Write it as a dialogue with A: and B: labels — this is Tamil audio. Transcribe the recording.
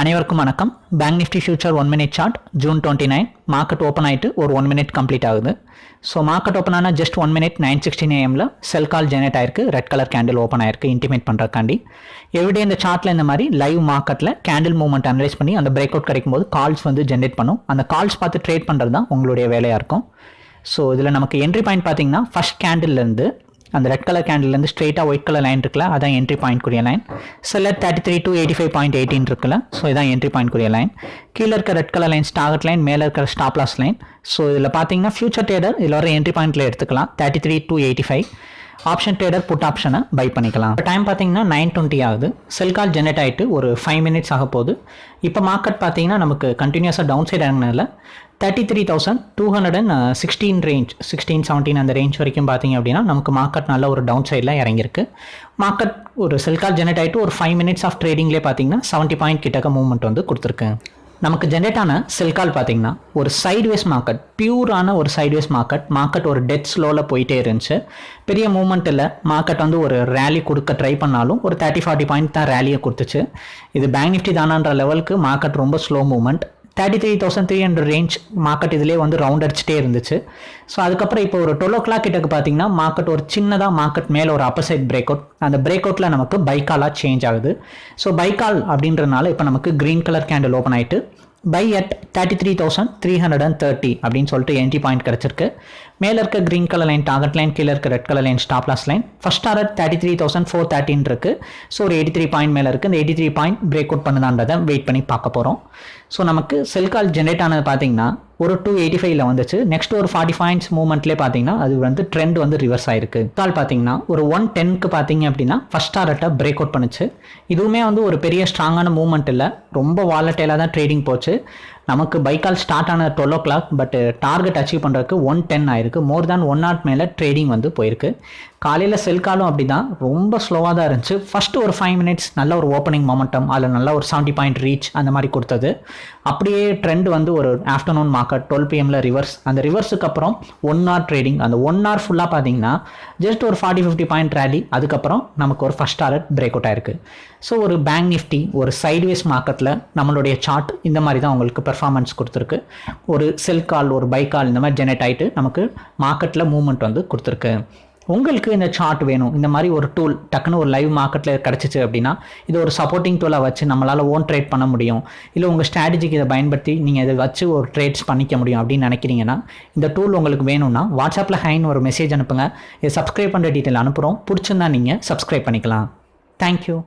A: அனைவருக்கும் வணக்கம். Bank Nifty future one minute chart June twenty nine market open ஆகிட்டு ஒரு ஒன் மினிட் கம்ப்ளீட் ஆகுது. ஸோ மார்க்கெட் ஓப்பன் ஆனால் just one minute nine sixteen ஏஎம்ல sell call generate ஆயிருக்கு. ரெட் கலர் கேண்டில் ஓப்பன் ஆயிருக்கு. இன்டிமேட் பண்ணுறக்காண்டி எவ்ரிடே இந்த சார்ட்டில் இந்த மாதிரி லைவ் மார்க்கெட்டில் கேண்டில் மூவ்மெண்ட் அனலைஸ் பண்ணி அந்த பிரேக் அவுட் கிடைக்கும் போது கால்ஸ் வந்து ஜென்ரேட் பண்ணும். அந்த கால்ஸ் பார்த்து ட்ரேட் பண்ணுறது தான் உங்களுடைய வேலையாக இருக்கும். ஸோ இதில் நமக்கு என்ட்ரி பாயிண்ட் பார்த்தீங்கன்னா ஃபஸ்ட் கேண்டில்லேருந்து அந்த ரெட் கலர் கேண்டில்லேருந்து ஸ்ட்ரெயிட்டாக ஒயிட் கலர் லைன் இருக்குல்ல அதான் என்ட்ரி பாயிண்ட் கூடிய line seller thirty three two eighty five point eighteen இருக்குல்ல ஸோ இதான் என்ட்ரி பாயிண்ட் கூடிய லைன் கீழே இருக்க red colour line target line மேலே இருக்கிற ஸ்டாப்லாஸ் லைன் ஸோ இதில் பார்த்தீங்கன்னா ஃபியூச்சர் டேடர் இதில் வர என்ட்ரி பாயிண்ட்டில் எடுத்துக்கலாம் thirty three two eighty five option trader put ஆப்ஷனை பை பண்ணிக்கலாம். இப்போ டைம் பார்த்தீங்கன்னா நைன் டுவெண்ட்டி ஆகுது. செல் கால் ஜெனரேட் ஆகிட்டு ஒரு ஃபைவ் மினிட்ஸ் ஆக போகுது. இப்போ மார்க்கெட் பார்த்தீங்கன்னா நமக்கு கண்டினியூஸாக down side இறங்கினதில் thirty three thousand two hundred and sixteen range sixteen seventeen அந்த ரேஞ்ச் வரைக்கும் பார்த்தீங்க அப்படின்னா நமக்கு மார்க்கெட் நல்ல ஒரு டவுன் சைடில் இறங்கியிருக்கு. மார்க்கெட் ஒரு செல் கால் ஜெனரேட் ஆகிட்டு ஒரு ஃபைவ் மினிட்ஸ் ஆஃப் ட்ரேடிங்லேயே பார்த்தீங்கன்னா செவன்ட்டி பாயிண்ட் கிட்டக்க மூவ்மெண்ட் வந்து கொடுத்துருக்கு. நமக்கு ஜென்ரேட் ஆன செல் கால் பார்த்தீங்கன்னா ஒரு சைட்வேஸ் மார்க்கெட் பியூரான ஒரு சைட்வேஸ் மார்க்கெட் மார்க்கெட் ஒரு டெட் ஸ்லோவில் போயிட்டே இருந்துச்சு. பெரிய மூமெண்ட்டில் இல்லை. மார்க்கெட் வந்து ஒரு ரேலி கொடுக்க ட்ரை பண்ணாலும் ஒரு தேர்ட்டி ஃபார்ட்டி பாயிண்ட் தான் ரேலியை கொடுத்துச்சு. இது பேங்க் நிஃப்டி தானான்ற லெவலுக்கு மார்க்கெட் ரொம்ப slow moment thirty three thousand three hundred range market இதிலே வந்து ரவுண்ட் அடிச்சுட்டே இருந்துச்சு. ஸோ அதுக்கப்புறம் இப்போ ஒரு டுவெல் ஓ கிளாக் கிட்டக்கு பார்த்தீங்கன்னா மார்க்கெட் ஒரு சின்னதாக மார்க்கெட் மேலே ஒரு அப்பசைட் பிரேக் அவுட் அந்த பிரேக் அவுட்டில் நமக்கு பைக்காலாக சேஞ்ச் ஆகுது. ஸோ பைக்கால் அப்படின்றனால இப்போ நமக்கு க்ரீன் கலர் கேண்டில் ஓப்பன் ஆகிட்டு buy at thirty three thousand three hundred and thirty அப்படின்னு சொல்லிட்டு என்ட்ரி பாயிண்ட் கிடச்சிருக்கு. மேலே இருக்க green colour line target line கீழே இருக்க red colour line stop loss line first target thirty three thousand four thirteen இருக்குது ஸோ ஒரு எயிட்டி த்ரீ பாயிண்ட் மேலே இருக்குது இந்த eighty three point break out பண்ணுதான்றதை wait பண்ணி பார்க்க போகிறோம் ஸோ நமக்கு செல் கால் ஜென்ரேட் ஆனது பார்த்தீங்கன்னா ஒரு டூ எயிட்டி ஃபைவ்ல வந்துச்சு. நெக்ஸ்ட் ஒரு ஃபார்ட்டி பாயிண்ட்ஸ் மூவ்மெண்ட்லேயே பார்த்தீங்கன்னா அது வந்து ட்ரெண்ட் வந்து ரிவர்ஸ் ஆயிருக்கு. கால் பார்த்தீங்கன்னா ஒரு ஒன் டென்க்கு பார்த்தீங்க அப்படின்னா ஃபஸ்ட் டாரட்டை பிரேக் அவுட் பண்ணுச்சு. இதுவுமே வந்து ஒரு பெரிய ஸ்ட்ராங்கான மூவ்மெண்ட் இல்லை. ரொம்ப வாலட்டைலாக தான் ட்ரேடிங் போச்சு. நமக்கு பைக்கால் ஸ்டார்ட் ஆன twelve o'clock but target achieve பண்ணுறதுக்கு ஒன் டென் ஆயிருக்கு. மோர் தேன் ஒன் நாட் மேலே ட்ரேடிங் வந்து போயிருக்கு. காலையில் செல் காலும் அப்படி தான் ரொம்ப ஸ்லோவாக தான் இருந்துச்சு. ஃபஸ்ட்டு ஒரு ஃபைவ் மினிட்ஸ் நல்ல ஒரு ஓப்பனிங் மொமெண்டம் அதில் நல்ல ஒரு செவன்ட்டி பாயிண்ட் ரீச் அந்த மாதிரி கொடுத்தது. அப்படியே ட்ரெண்ட் வந்து ஒரு ஆஃப்டர்நூன் மார்க்கெட் டுவெல் பிஎம்ல ரிவர்ஸ் அந்த ரிவர்ஸுக்கு அப்புறம் ஒன் ஹவர் ட்ரேடிங் அந்த ஒன் ஹவர் ஃபுல்லாக பார்த்தீங்கன்னா ஜஸ்ட் ஒரு ஃபார்ட்டி ஃபிஃப்டி பாயிண்ட் ரேலி அதுக்கப்புறம் நமக்கு ஒரு ஃபஸ்ட் டாரட் பிரேக் அவுட் ஆயிருக்கு. ஸோ ஒரு பேங்க் நிஃப்டி ஒரு சைட்வேஸ் மார்க்கெட்டில் நம்மளுடைய சார்ட் இந்த மாதிரி தான் உங்களுக்கு பர்ஃபார்மன்ஸ் கொடுத்துருக்கு. ஒரு செல் கால் ஒரு பை கால் இந்த மாதிரி ஜெனரேட் ஆகிட்டு நமக்கு மார்க்கெட்டில் மூவ்மெண்ட் வந்து கொடுத்துருக்கு. உங்களுக்கு இந்த சார்ட் வேணும். இந்த மாதிரி ஒரு டூல் டக்குன்னு ஒரு லைவ் மார்க்கெட்டில் கிடச்சிச்சு அப்படின்னா இது ஒரு சப்போர்ட்டிங் டூலாக வச்சு நம்மளால் ஓன் ட்ரேட் பண்ண முடியும். இல்லை உங்கள் ஸ்ட்ராட்டஜிக்கு இதை பயன்படுத்தி நீங்கள் இதை வச்சு ஒரு ட்ரேட்ஸ் பண்ணிக்க முடியும் அப்படின்னு நினைக்கிறீங்கன்னா இந்த டூல் உங்களுக்கு வேணும்னா வாட்ஸ்அப்பில் ஹைன்னு ஒரு மெசேஜ் அனுப்புங்க. இதை சப்ஸ்கிரைப் பண்ணுற டீட்டெயில் அனுப்புகிறோம் பிடிச்சிருந்தா நீங்கள் சப்ஸ்கிரைப் பண்ணிக்கலாம். தேங்க்யூ